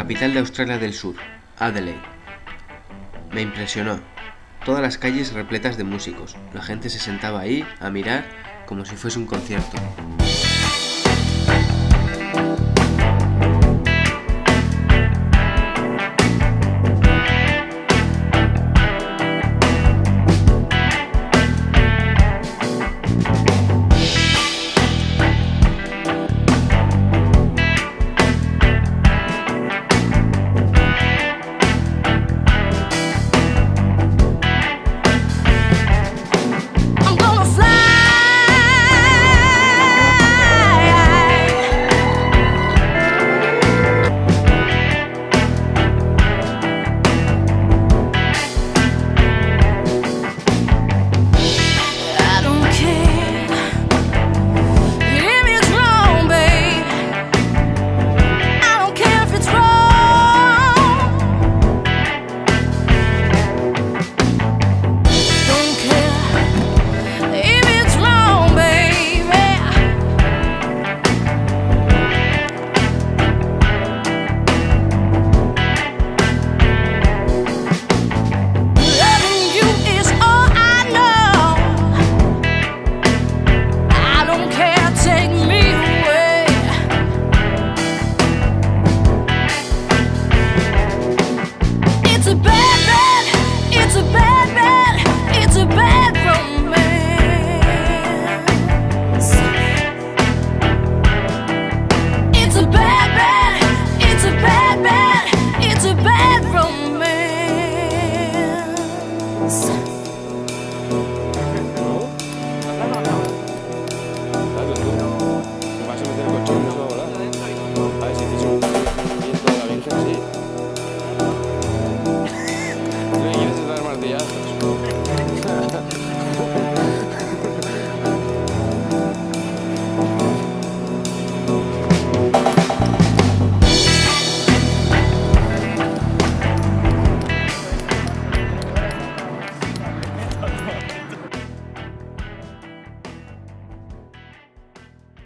capital de Australia del Sur, Adelaide. Me impresionó. Todas las calles repletas de músicos. La gente se sentaba ahí a mirar como si fuese un concierto. sunset.